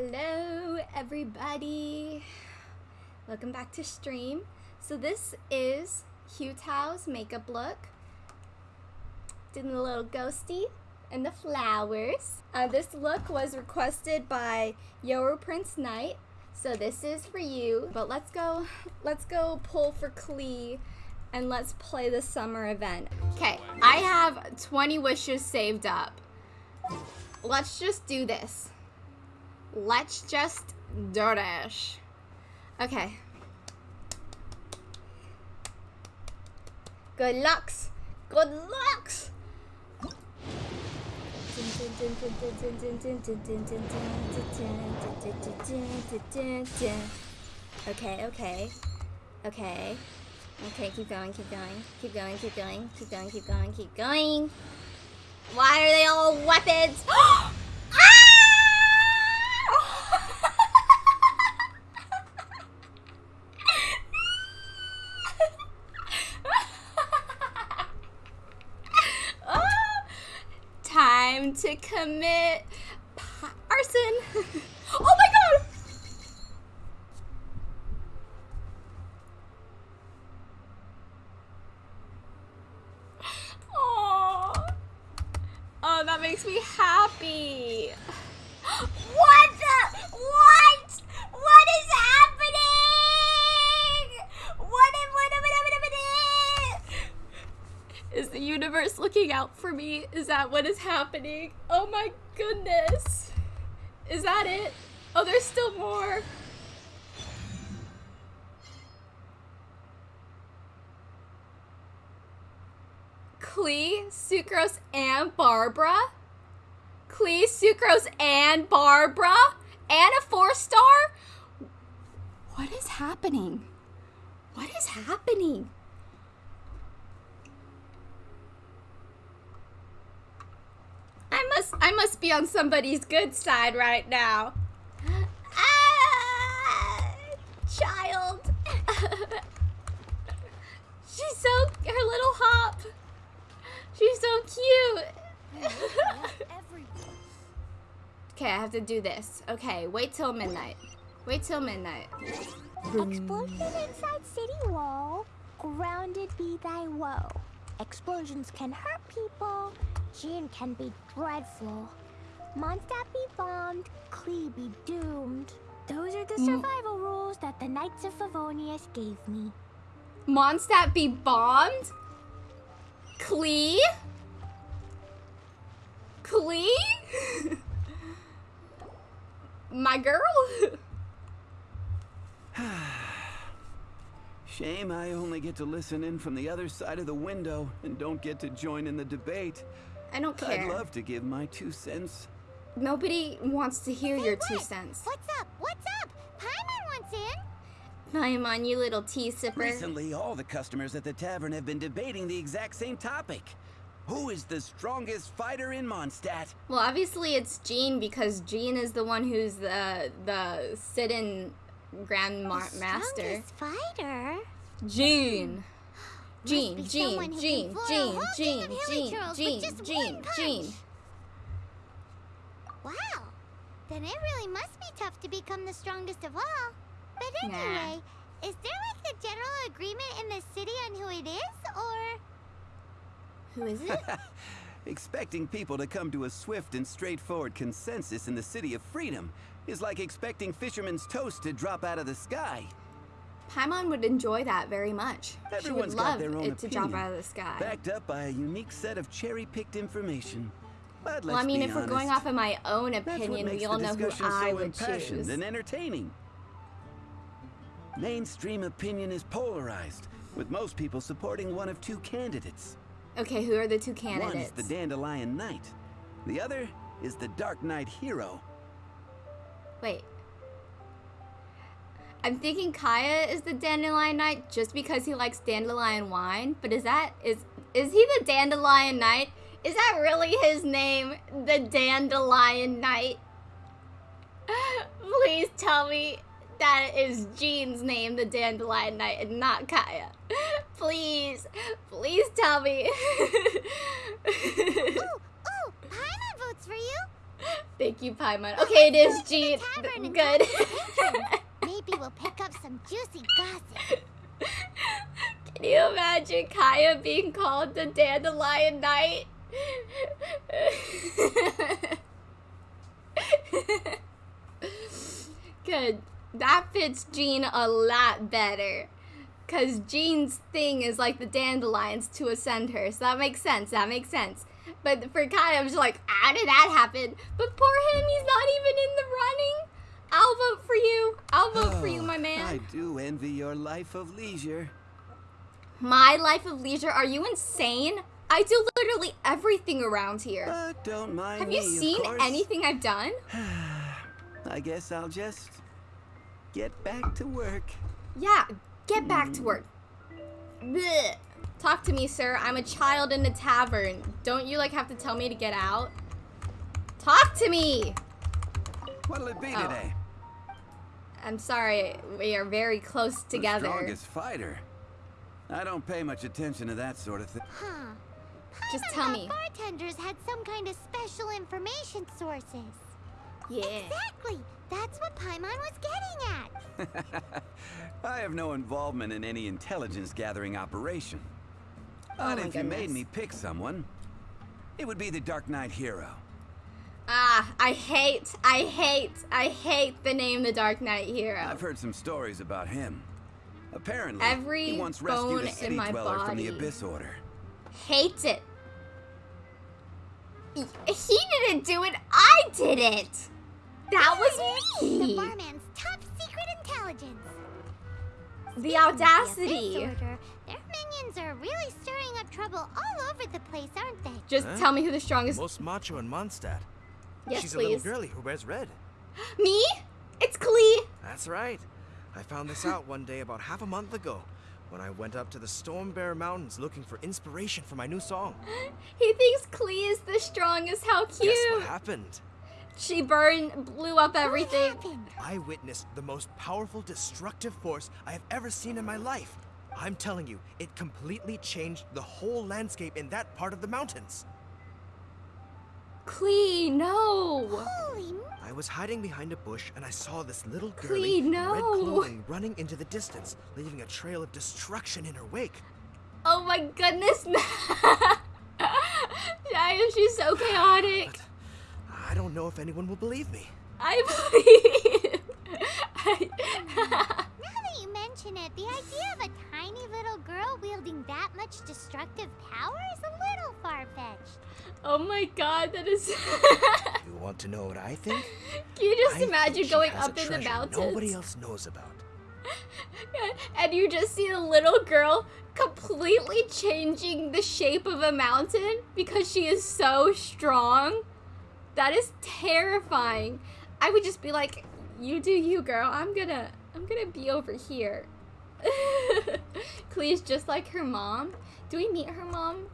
Hello, everybody. Welcome back to stream. So this is Hu Tao's makeup look. Doing the little ghosty and the flowers. Uh, this look was requested by Yoru Prince Knight. So this is for you. But let's go, let's go pull for Klee and let's play the summer event. Okay, I have 20 wishes saved up. Let's just do this. Let's just do this. Okay. Good lucks. Good lucks. Okay, okay. Okay. Okay, keep going, keep going. Keep going, keep going, keep going, keep going, keep going. Why are they all weapons? Oh, to commit arson. oh my god! Oh, oh, that makes me happy. What the? What? What is happening? What? What? What? What? What? Is the universe looking out for me? Is that what is happening? Oh my goodness. Is that it? Oh, there's still more. Klee, Sucrose, and Barbara? Klee, Sucrose, and Barbara? And a four star? What is happening? What is happening? I must be on somebody's good side right now. Ah, child. She's so her little hop. She's so cute. okay, I have to do this. Okay, wait till midnight. Wait till midnight. Explosion inside city wall. Grounded be thy woe. Explosions can hurt people. Jean can be dreadful. Mondstadt be bombed. Klee be doomed. Those are the Mm. survival rules that the Knights of Favonius gave me. Mondstadt be bombed? Klee? Klee? My girl? Shame I only get to listen in from the other side of the window and don't get to join in the debate. I don't care. I'd love to give my two cents. Nobody wants to hear Say your two what? cents. What's up? What's up? Paimon wants in. Paimon, you little tea sipper. Recently, all the customers at the tavern have been debating the exact same topic. Who is the strongest fighter in Mondstadt? Well, obviously it's Jean because Jean is the one who's the the sit-in Grand Ma- Master. strongest fighter. Jean. Jean, be Jean, someone who Jean, can foil a Jean, Jean, team of hilly Jean, Jean, Jean, Jean. Wow. Then it really must be tough to become the strongest of all. But Nah. anyway, is there like a general agreement in the city on who it is, or Who is it? Expecting people to come to a swift and straightforward consensus in the City of Freedom is like expecting fisherman's toast to drop out of the sky. Paimon would enjoy that very much. Everyone's she would got love their own it to drop opinion, out of the sky. Backed up by a unique set of cherry-picked information. But well, I mean, if we're going off of my own opinion, we all know who I so would choose. and entertaining. Mainstream opinion is polarized, with most people supporting one of two candidates. Okay, who are the two candidates? One is the Dandelion Knight. The other is the Dark Knight Hero. Wait. I'm thinking Kaeya is the dandelion knight just because he likes dandelion wine, but is that is is he the dandelion knight? Is that really his name? The dandelion knight? Please tell me that is Jean's name, the dandelion knight, and not Kaeya. Please, please tell me. Ooh, ooh, Paimon votes for you. Thank you, Paimon. Okay, it is Jean. Good. We'll pick up some juicy gossip. Can you imagine Kaeya being called the Dandelion Knight? Good. That fits Jean a lot better. Because Jean's thing is like the dandelions to ascend her. So that makes sense. That makes sense. But for Kaeya, I'm just like, how did that happen? But poor him, he's not even in the running. I'll vote for you. I'll vote for you, oh, my man. I do envy your life of leisure. My life of leisure? Are you insane? I do literally everything around here. But don't mind Have you of seen anything I've done? I guess I'll just get back to work. Yeah, get back to hmm. work. Blech. Talk to me, sir. I'm a child in the tavern. Don't you like have to tell me to get out? Talk to me. What'll it be Oh. today? I'm sorry. We are very close The together. strongest fighter. I don't pay much attention to that sort of thing. Huh. Just tell me. bartenders had some kind of special information sources. Yeah. Exactly. That's what Paimon was getting at. I have no involvement in any intelligence gathering operation. Oh but Oh my if you made me pick someone, it would be the Dark Knight hero. Ah, I hate, I hate, I hate the name The Dark Knight Hero. I've heard some stories about him. Apparently, Every he once bone rescued in a city my dweller from the. Abyss Order. Hates it. He he didn't do it. I did it. That was me! The me. barman's top secret intelligence. The Speaking of audacity. Abyss Order, their minions are really stirring up trouble all over the place, aren't they? Just Huh? tell me who the strongest. Most macho in Mondstadt. Yes, She's a little please. girlie who wears red. Me? It's Klee. That's right. I found this out one day about half a month ago when I went up to the Stormbearer Mountains looking for inspiration for my new song. He thinks Klee is the strongest. How cute. Guess cute. what happened? She burned, blew up everything. I witnessed the most powerful destructive force I have ever seen in my life. I'm telling you, it completely changed the whole landscape in that part of the mountains. Klee, no. Holy m- I was hiding behind a bush and I saw this little girlie Klee, in red no. clothing running into the distance, leaving a trail of destruction in her wake. Oh my goodness. Giant, she's so chaotic. But I don't know if anyone will believe me. I believe. I- Now that you mention it, the idea of a tiny little girl wielding that much destructive power is a little far-fetched. oh my god, that is. You want to know what I think? Can you just I imagine going up in the treasure mountains? Nobody else knows about. and you just see a little girl completely changing the shape of a mountain because she is so strong. That is terrifying. I would just be like, "You do you, girl. I'm gonna, I'm gonna be over here." Klee's just like her mom. Do we meet her mom?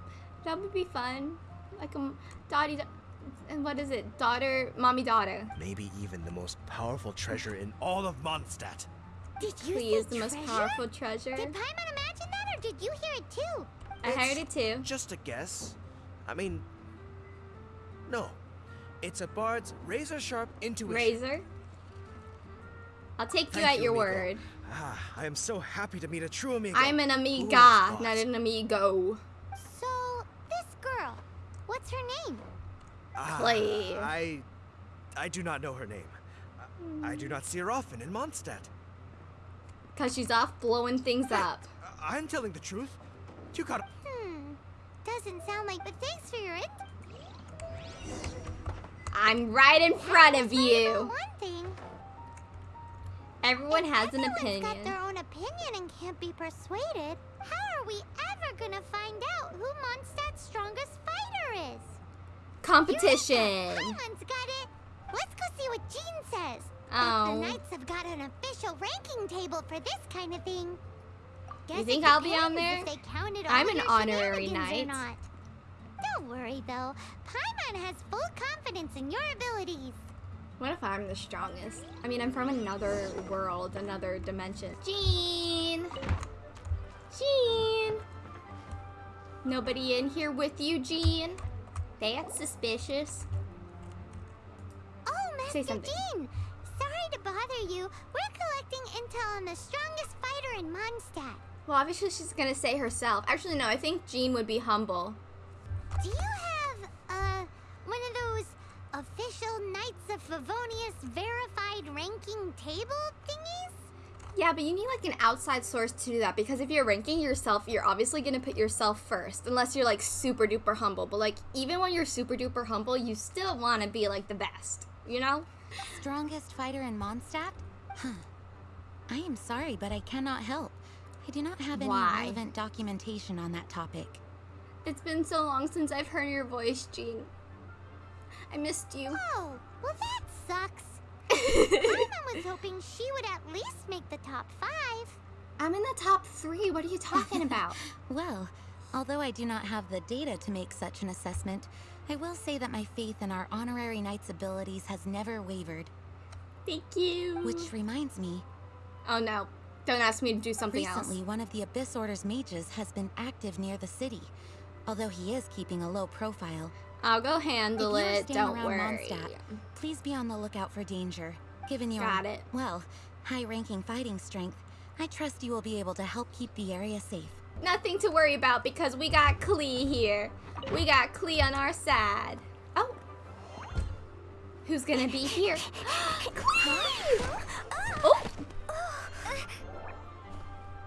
That would be fun. Like a daddy, and what is it? Daughter, mommy, daughter. Maybe even the most powerful treasure in all of Mondstadt. Did you Clee say is the most powerful treasure. Did Paimon imagine that, or did you hear it too? I heard it too. Just a guess. I mean, no. It's a bard's razor sharp intuition. Razor. I'll take you Thank at you, your amigo. word. Ah, I am so happy to meet a true amigo. I'm an amiga, not an amigo. So, this girl, what's her name? Ah, Clay. I, I do not know her name. I, I do not see her often in Mondstadt. Cause she's off blowing things up. I- I'm telling the truth. You got. Hmm, doesn't sound like, but thanks for your int- I'm right in front of you. One thing, Everyone if has an everyone's opinion. got their own opinion and can't be persuaded, how are we ever gonna find out who Mondstadt's strongest fighter is? Competition. Paimon's got it. Let's go see what Jean says. Oh. the Knights have got an official ranking table for this kind of thing. Guess it think I'll be on there? They counted I'm an honorary knight. Don't worry though. Paimon has full confidence in your abilities. What if I'm the strongest? I mean, I'm from another world, another dimension. Jean! Jean! Nobody in here with you, Jean? That's suspicious. Mr. something. Jean, sorry to bother you. We're collecting intel on the strongest fighter in Mondstadt. Well, obviously she's gonna say herself. Actually, no. I think Jean would be humble. Do you have, uh, one of those official Knights of Favonius verified ranking table thingies? Yeah, but you need like an outside source to do that because if you're ranking yourself, you're obviously gonna put yourself first, unless you're like super duper humble. But like even when you're super duper humble, you still want to be like the best, you know? Strongest fighter in Mondstadt? Huh. I am sorry, but I cannot help. I do not have any Why? relevant documentation on that topic. It's been so long since I've heard your voice, Jean. I missed you. Oh, well that sucks. Paimon was hoping she would at least make the top five. I'm in the top three. What are you talking about? Well, although I do not have the data to make such an assessment, I will say that my faith in our honorary knight's abilities has never wavered. Thank you. Which reminds me, Oh no! Don't ask me to do something recently else. Recently, one of the Abyss Order's mages has been active near the city. Although he is keeping a low profile, I'll go handle if you are it. Don't worry. Mondstadt, please be on the lookout for danger. Given your, Got it. well, high-ranking fighting strength, I trust you will be able to help keep the area safe. Nothing to worry about because we got Klee here. We got Klee on our side. Oh. Who's gonna be here? Klee! Oh.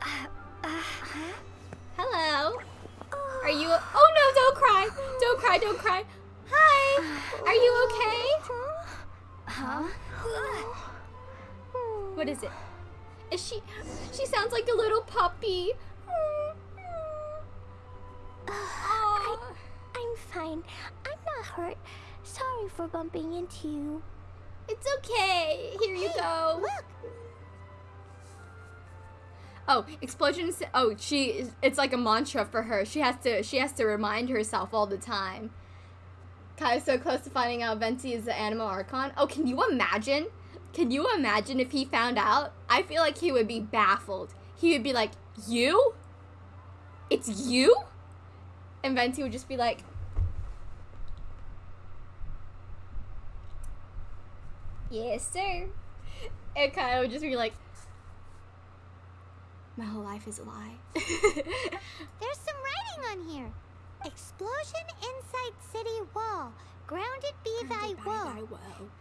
Uh, uh, uh, Hello. Are you? Oh no! Don't cry! Don't cry! Don't cry! Hi. Are you okay? Huh? What is it? Is she? She sounds like a little puppy. I, I'm fine. I'm not hurt. Sorry for bumping into you. It's okay. Here you go. Look, Oh, explosions. Oh, she. It's like a mantra for her. She has to. She has to remind herself all the time. Kai's so close to finding out Venti is the Anemo Archon. Oh, can you imagine? Can you imagine if he found out? I feel like he would be baffled. He would be like, "You? It's you?" And Venti would just be like, "Yes, sir." And Kai would just be like, "My whole life is a lie." there's some writing on here. Explosion inside city wall. Grounded be thy woe.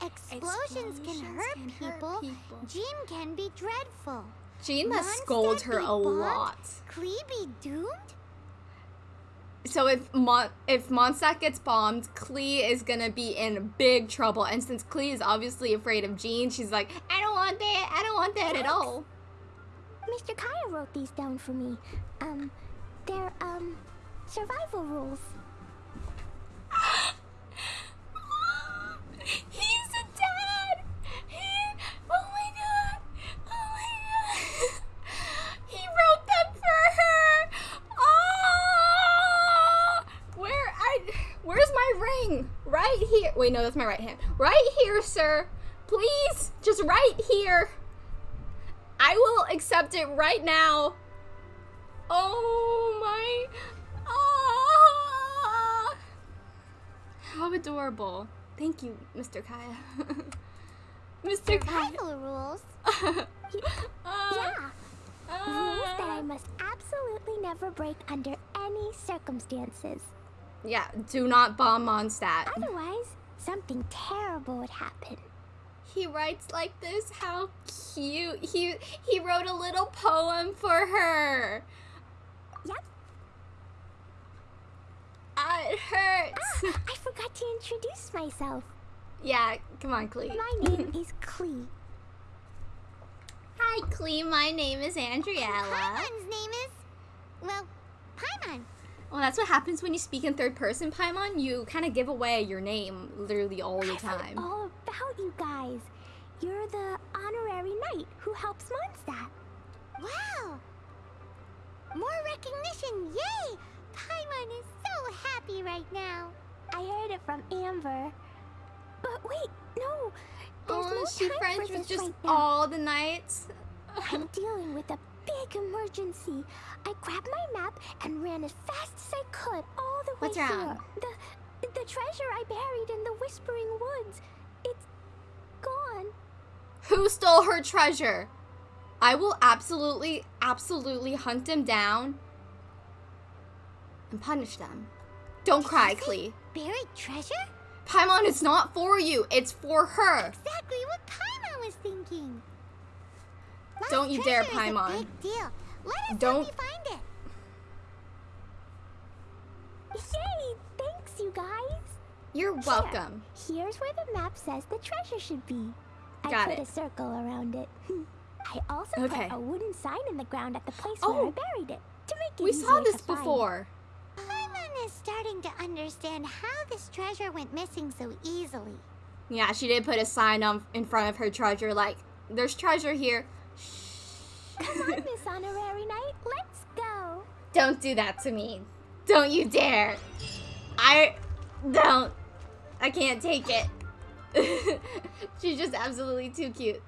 Explosions, can, hurt, people. Jean can be dreadful. Jean must Mondstadt scold her a bombed? lot. Klee be doomed? So if Mon- if Mondstadt gets bombed, Klee is gonna be in big trouble. And since Klee is obviously afraid of Jean, she's like, I don't want that. I don't want that at all. Mr. Kaeya wrote these down for me. Um, they're, um, survival rules. He's a dad. He, oh my god. Oh my god. He wrote them for her. Oh, where I, where's my ring? Right here. Wait, no, that's my right hand. Right here, sir. Please, just right here. I will accept it right now. Oh my. Ah. How adorable. Thank you, Mr. Kaeya. Mr. Kaeya. Survival rules? Ah, Yeah. Rules that I must absolutely never break under any circumstances. Yeah, do not bomb Mondstadt. Otherwise, something terrible would happen. He writes like this. How cute. He he wrote a little poem for her. Yep. Ah, it hurts. Ah, I forgot to introduce myself. yeah, come on, Klee. My name is Klee. Hi, Klee. My name is Andriella. Paimon's name is, well, Paimon. Well, that's what happens when you speak in third person, Paimon. You kind of give away your name literally all the time. all about you guys. You're the honorary knight who helps Mondstadt. Wow! More recognition, yay! Paimon is so happy right now. I heard it from Amber. But wait, no. There's Oh, no she friends with just right all the knights. I'm dealing with a big emergency. I grabbed my map and ran as fast as I could all the way What's here. wrong? The the treasure I buried in the Whispering Woods. It's gone. Who stole her treasure? I will absolutely, absolutely hunt them down and punish them. Don't cry, Klee. Buried treasure? Paimon, it's not for you. It's for her. Exactly what Paimon was thinking. Don't you dare, Paimon. Big deal. Let us Don't- find it. Yay! Thanks, you guys. You're welcome. Here's where the map says the treasure should be. I Got put it. a circle around it. I also Okay. put a wooden sign in the ground at the place Oh. where I oh, buried it to make it We saw this before. Paimon is starting to understand how this treasure went missing so easily. Yeah, she did put a sign on in front of her treasure like, there's treasure here. Come on, Miss Honorary Knight, let's go. Don't do that to me. Don't you dare. I don't. I can't take it. She's just absolutely too cute.